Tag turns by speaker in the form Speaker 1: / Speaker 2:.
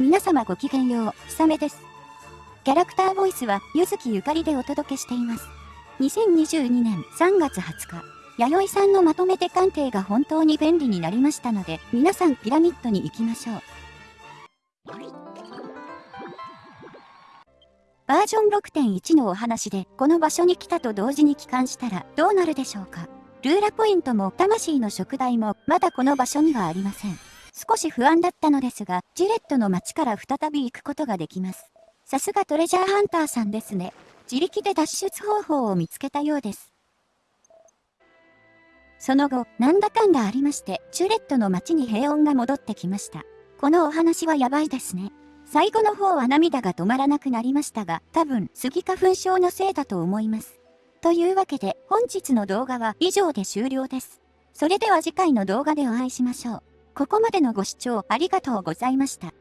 Speaker 1: 皆様ごきげんよう、ひさめです。キャラクターボイスは、ゆずきゆかりでお届けしています。2022年3月20日、弥生さんのまとめて鑑定が本当に便利になりましたので、皆さんピラミッドに行きましょう。バージョン6.1のお話で、この場所に来たと同時に帰還したらどうなるでしょうか。ルーラポイントも魂の食材もまだこの場所にはありません。少し不安だったのですが、ジレットの街から再び行くことができます。さすがトレジャーハンターさんですね。自力で脱出方法を見つけたようです。その後、なんだかんだありまして、チュレットの街に平穏が戻ってきました。このお話はやばいですね。最後の方は涙が止まらなくなりましたが、多分、スギ花粉症のせいだと思います。というわけで、本日の動画は以上で終了です。それでは次回の動画でお会いしましょう。ここまでのご視聴ありがとうございました。